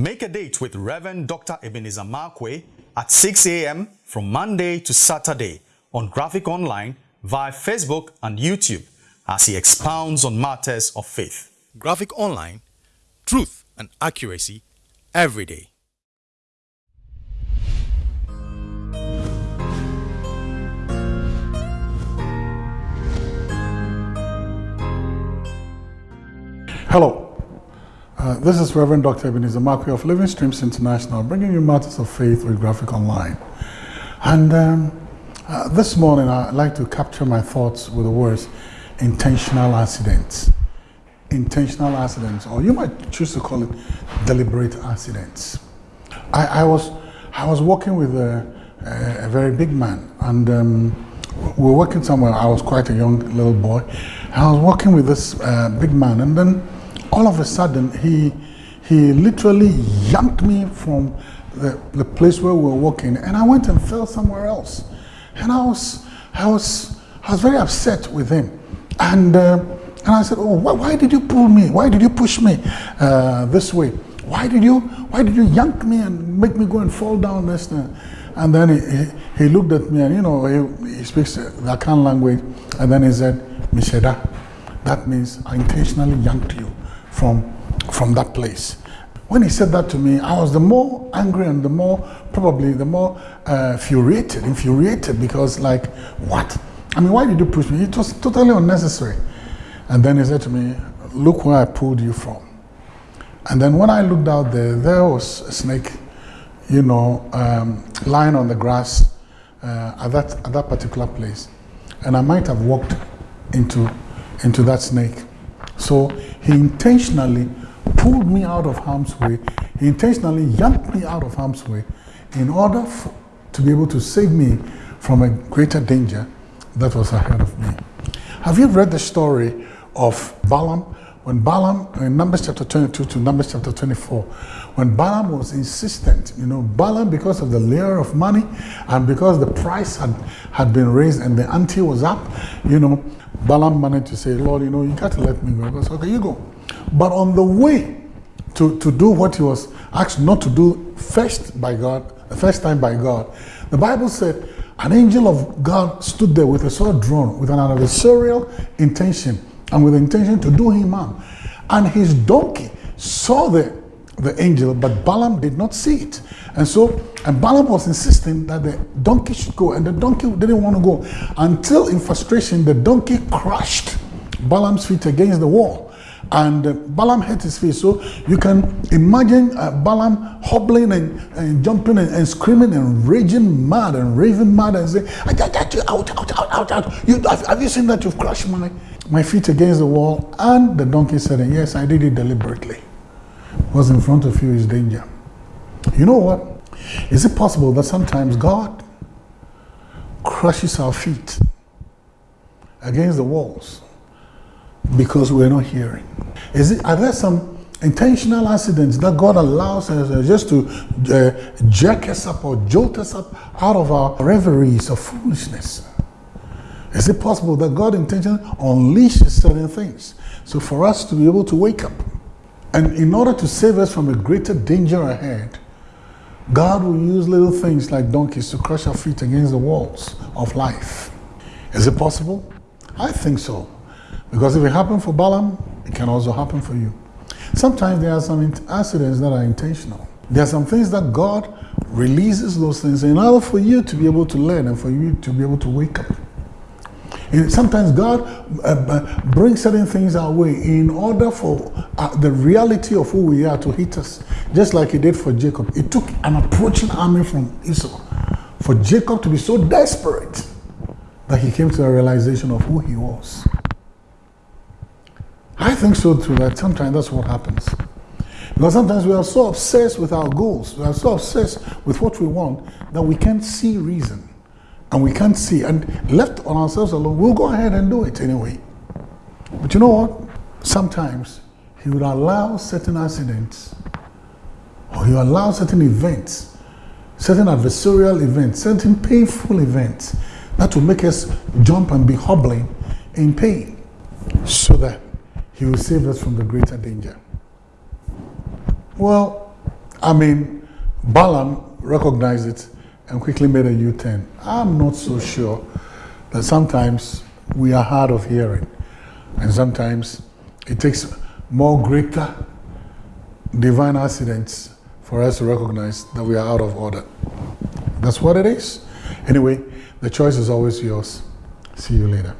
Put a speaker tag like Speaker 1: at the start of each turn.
Speaker 1: Make a date with Reverend Dr. Ebenezer Markwei at 6 a.m. from Monday to Saturday on Graphic Online via Facebook and YouTube as he expounds on matters of faith. Graphic Online, truth and accuracy every day.
Speaker 2: Hello, this is Reverend Dr. Ebenezer Markwei of Living Streams International, bringing you matters of faith with Graphic Online. And um, uh, this morning, I'd like to capture my thoughts with the words intentional accidents. Intentional accidents, or you might choose to call it deliberate accidents. I, I was, I was working with a, a, a very big man, and um, we were working somewhere. I was quite a young little boy. I was working with this uh, big man, and then all of a sudden, he, he literally yanked me from the, the place where we were working, and I went and fell somewhere else. And I was, I was, I was very upset with him. And, uh, and I said, oh, why, why, did you pull me? Why did you push me uh, this way? Why did you, why did you yank me and make me go and fall down this? thing? And then he, he, he looked at me and, you know, he, he speaks the Akan language. And then he said, Misheda, that means I intentionally yanked you from, from that place. When he said that to me, I was the more angry and the more, probably the more uh, infuriated, infuriated because like, what? I mean, why did you push me? It was totally unnecessary. And then he said to me, look where I pulled you from. And then when I looked out there, there was a snake, you know, um, lying on the grass uh, at, that, at that particular place. And I might have walked into, into that snake. So he intentionally pulled me out of harm's way. He intentionally yanked me out of harm's way in order for, to be able to save me from a greater danger that was ahead of me. Have you read the story of Balaam? When Balaam, in Numbers chapter 22 to Numbers chapter 24, when Balaam was insistent, you know, Balaam, because of the layer of money and because the price had, had been raised and the ante was up, you know, Balaam managed to say, Lord, you know, you got to let me go. He goes, okay, you go. But on the way to, to do what he was asked not to do first by God, the first time by God, the Bible said, an angel of God stood there with a sword drawn, with an adversarial intention, and with the intention to do him harm. And his donkey saw the, the angel, but Balaam did not see it. And so, and Balaam was insisting that the donkey should go, and the donkey didn't want to go until, in frustration, the donkey crushed Balaam's feet against the wall. And uh, Balaam hit his face. So you can imagine uh, Balaam hobbling and, and jumping and, and, screaming and raging mad and raving mad and saying, out, out, out, out, out. You, have, have you seen that you've crushed my, my feet against the wall? And the donkey said, yes, I did it deliberately. What's in front of you is danger. You know what? Is it possible that sometimes God crushes our feet against the walls because we're not hearing? Is it, are there some intentional accidents that God allows us uh, just to uh, jerk us up or jolt us up out of our reveries of foolishness? Is it possible that God intentionally unleashes certain things? So for us to be able to wake up, and in order to save us from a greater danger ahead, God will use little things like donkeys to crush our feet against the walls of life. Is it possible? I think so. Because if it happened for Balaam, it can also happen for you. Sometimes there are some accidents that are intentional. There are some things that God releases those things in order for you to be able to learn and for you to be able to wake up. And sometimes God uh, brings certain things our way in order for uh, the reality of who we are to hit us, just like He did for Jacob. It took an approaching army from Esau for Jacob to be so desperate that he came to a realization of who he was. I think so too, that sometimes that's what happens. Because sometimes we are so obsessed with our goals, we are so obsessed with what we want that we can't see reason and we can't see. And left on ourselves alone, we'll go ahead and do it anyway. But you know what? Sometimes he would allow certain accidents or he would allow certain events, certain adversarial events, certain painful events that will make us jump and be hobbling in pain so that he will save us from the greater danger. Well, I mean, Balaam recognized it and quickly made a U-turn. I'm not so sure that sometimes we are hard of hearing and sometimes it takes more greater divine accidents for us to recognize that we are out of order. That's what it is. Anyway, the choice is always yours. See you later.